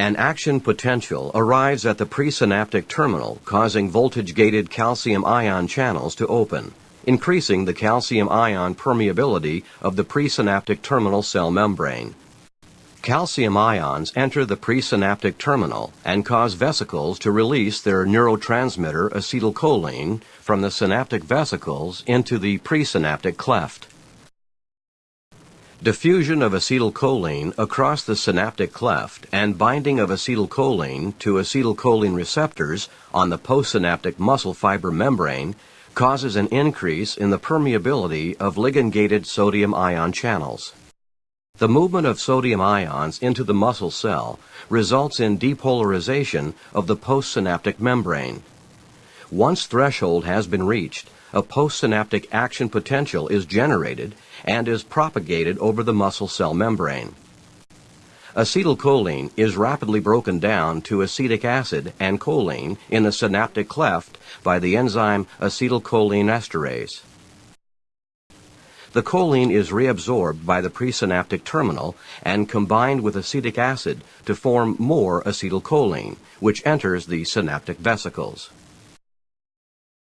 An action potential arrives at the presynaptic terminal, causing voltage-gated calcium ion channels to open, increasing the calcium ion permeability of the presynaptic terminal cell membrane. Calcium ions enter the presynaptic terminal and cause vesicles to release their neurotransmitter acetylcholine from the synaptic vesicles into the presynaptic cleft. Diffusion of acetylcholine across the synaptic cleft and binding of acetylcholine to acetylcholine receptors on the postsynaptic muscle fiber membrane causes an increase in the permeability of ligand-gated sodium ion channels. The movement of sodium ions into the muscle cell results in depolarization of the postsynaptic membrane. Once threshold has been reached, a postsynaptic action potential is generated and is propagated over the muscle cell membrane. Acetylcholine is rapidly broken down to acetic acid and choline in the synaptic cleft by the enzyme acetylcholinesterase. The choline is reabsorbed by the presynaptic terminal and combined with acetic acid to form more acetylcholine, which enters the synaptic vesicles.